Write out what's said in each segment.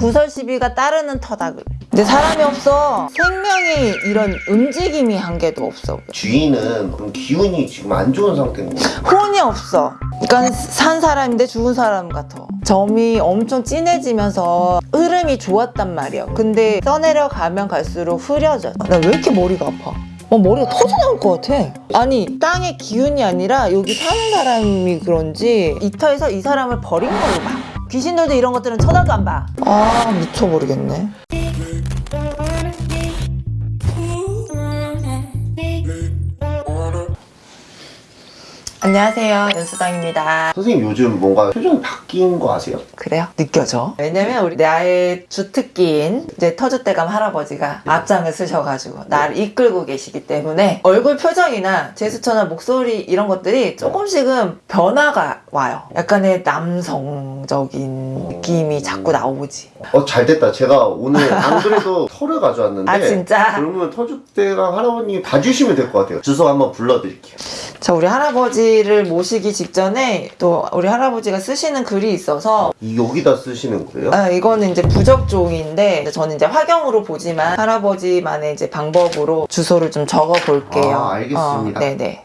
구설 시비가 따르는 터다 그래. 근데 사람이 없어. 생명이 이런 움직임이 한 개도 없어. 주인은 기운이 지금 안 좋은 상태인 거예요. 혼이 없어. 그러니까 산 사람인데 죽은 사람 같아. 점이 엄청 진해지면서 흐름이 좋았단 말이야. 근데 써내려가면 갈수록 흐려져. 나 왜 이렇게 머리가 아파? 어, 머리가 터져 나올 것 같아. 아니, 땅의 기운이 아니라 여기 사는 사람이 그런지 이 터에서 이 사람을 버린 걸로 봐. 귀신들도 이런 것들은 쳐다도 안 봐. 아, 미쳐 버리겠네. 안녕하세요. 연수당입니다. 선생님 요즘 뭔가 표정이 바뀐 거 아세요? 그래요? 느껴져. 왜냐면 우리 나의 주특기인 이제 터줏대감 할아버지가 앞장을 쓰셔가지고 나를 이끌고 계시기 때문에 얼굴 표정이나 제스처나 목소리 이런 것들이 조금씩은 변화가 와요. 약간의 남성적인 느낌이 자꾸 나오지. 어 잘 됐다. 제가 오늘 안 그래도 털을 가져왔는데 아, 진짜? 그러면 터줏대감 할아버님이 봐주시면 될 것 같아요. 주소 한번 불러드릴게요. 자, 우리 할아버지를 모시기 직전에 또 우리 할아버지가 쓰시는 글이 있어서 이 여기다 쓰시는 거예요? 아, 이거는 이제 부적종인데 저는 이제 화경으로 보지만 할아버지만의 이제 방법으로 주소를 좀 적어 볼게요. 아, 알겠습니다. 어, 네네.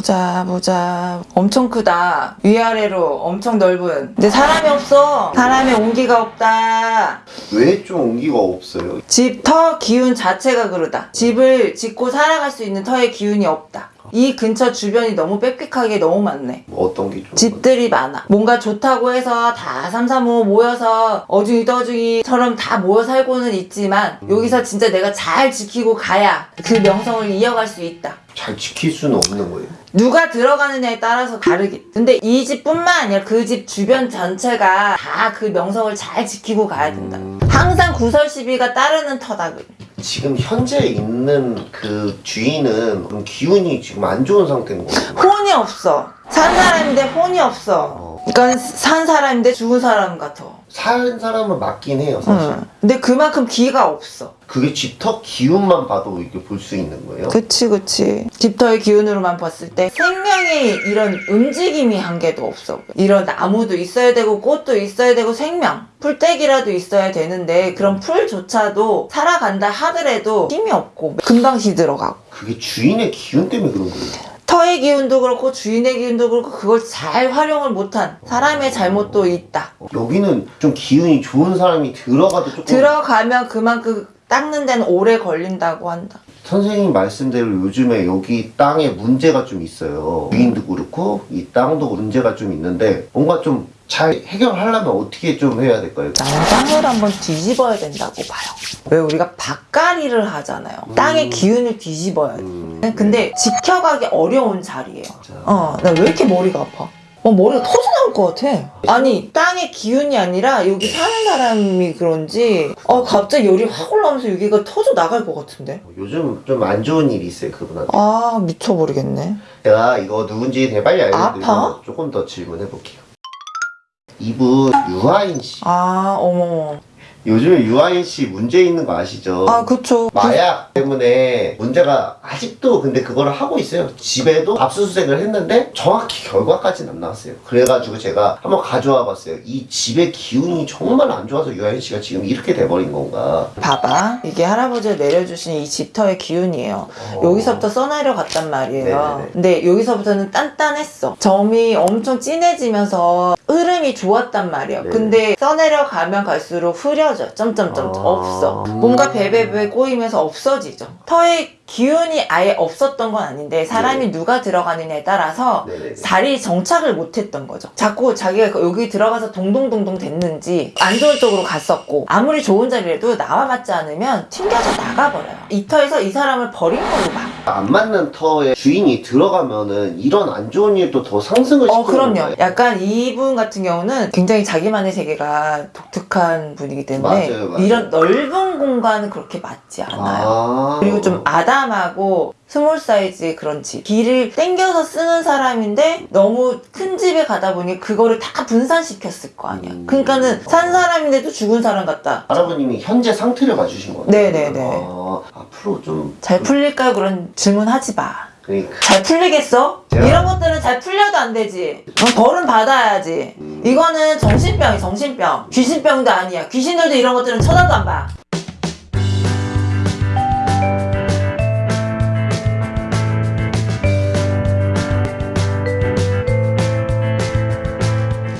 보자 보자 엄청 크다 위아래로 엄청 넓은 근데 사람이 없어 사람의 온기가 없다 왜 좀 온기가 없어요? 집 터 기운 자체가 그러다. 집을 짓고 살아갈 수 있는 터의 기운이 없다. 이 근처 주변이 너무 빽빽하게 너무 많네. 뭐 어떤 게 좀? 집들이 많아. 뭔가 좋다고 해서 다 삼삼오오 모여서 어중이 떠중이처럼 다 모여 살고는 있지만 여기서 진짜 내가 잘 지키고 가야 그 명성을 이어갈 수 있다. 잘 지킬 수는 없는 거예요. 누가 들어가느냐에 따라서 다르기. 근데 이 집뿐만 아니라 그 집 주변 전체가 다 그 명성을 잘 지키고 가야 된다. 항상 구설 시비가 따르는 터다. 그래. 지금 현재 있는 그 주인은 기운이 지금 안 좋은 상태인 거예요. 혼이 없어. 산 사람인데 혼이 없어. 그러니까 산 사람인데 죽은 사람 같아. 사는 사람은 맞긴 해요, 사실. 응. 근데 그만큼 기가 없어. 그게 집터 기운만 봐도 이렇게 볼 수 있는 거예요. 그치 그치. 집터의 기운으로만 봤을 때 생명이 이런 움직임이 한 개도 없어. 이런 나무도 있어야 되고 꽃도 있어야 되고 생명. 풀떼기라도 있어야 되는데 그런 풀조차도 살아간다 하더라도 힘이 없고 금방 시들어가고. 그게 주인의 기운 때문에 그런 거예요. 터의 기운도 그렇고 주인의 기운도 그렇고 그걸 잘 활용을 못한 사람의 잘못도 있다. 여기는 좀 기운이 좋은 사람이 들어가도 조금 들어가면 그만큼 닦는 데는 오래 걸린다고 한다. 선생님 말씀대로 요즘에 여기 땅에 문제가 좀 있어요. 주인도 그렇고 이 땅도 문제가 좀 있는데 뭔가 좀 잘 해결하려면 어떻게 좀 해야 될까요? 나는 땅을 한번 뒤집어야 된다고 봐요. 왜 우리가 밭갈이를 하잖아요. 땅의 기운을 뒤집어야 돼. 음, 근데 지켜가기 어려운 자리예요. 어, 나 왜 이렇게 머리가 아파? 어, 머리가 터져 나올 것 같아. 아니, 땅의 기운이 아니라 여기 사는 사람이 그런지, 어, 갑자기 열이 확 올라오면서 여기가 터져 나갈 것 같은데? 요즘 좀 안 좋은 일이 있어요 그분한테. 아, 미쳐버리겠네. 제가 이거 누군지 빨리 알려드리고 아파? 조금 더 질문해 볼게요. 이분 유아인 씨. 아, 어머. 요즘에 유아인 씨 문제 있는 거 아시죠? 아, 그쵸. 마약 때문에 문제가 아직도 근데 그거를 하고 있어요. 집에도 압수수색을 했는데 정확히 결과까지는 안 나왔어요. 그래가지고 제가 한번 가져와 봤어요. 이 집의 기운이 정말 안 좋아서 유아인 씨가 지금 이렇게 돼버린 건가. 봐봐. 이게 할아버지가 내려주신 이 집터의 기운이에요. 어. 여기서부터 써내려 갔단 말이에요. 네네네. 근데 여기서부터는 단단했어. 점이 엄청 진해지면서 흐름이 좋았단 말이에요. 네. 근데 써내려 가면 갈수록 흐려져. 점점점 아. 없어. 뭔가 베베베 꼬이면서 없어지죠. 터의 기운이 아예 없었던 건 아닌데 사람이 누가 들어가느냐에 따라서 네네네. 자리 정착을 못했던 거죠. 자꾸 자기가 여기 들어가서 동동동동 됐는지 안 좋은 쪽으로 갔었고 아무리 좋은 자리라도 나와 맞지 않으면 튕겨져 나가버려요. 이 터에서 이 사람을 버린 걸로 봐. 안 맞는 터에 주인이 들어가면은 이런 안 좋은 일도 더 상승을 시키는 어, 그럼요. 건가요? 약간 이분 같은 경우는 굉장히 자기만의 세계가 독특한 분이기 때문에 맞아요, 맞아요. 이런 넓은 공간은 그렇게 맞지 않아요. 아. 그리고 좀 아담하고 small 사이즈의 그런 집. 길을 땡겨서 쓰는 사람인데 너무 큰 집에 가다 보니 그거를 다 분산시켰을 거 아니야. 음. 그러니까는 산 사람인데도 죽은 사람 같다. 할아버님이 현재 상태를 봐주신 거예요. 네네네. 아, 앞으로 좀 잘 풀릴까요? 그런 질문 하지 마. 그러니까 잘 풀리겠어? 제가- 이런 것들은 잘 풀려도 안 되지. 어, 벌은 받아야지. 이거는 정신병이 정신병. 귀신병도 아니야. 귀신들도 이런 것들은 쳐다도 안 봐.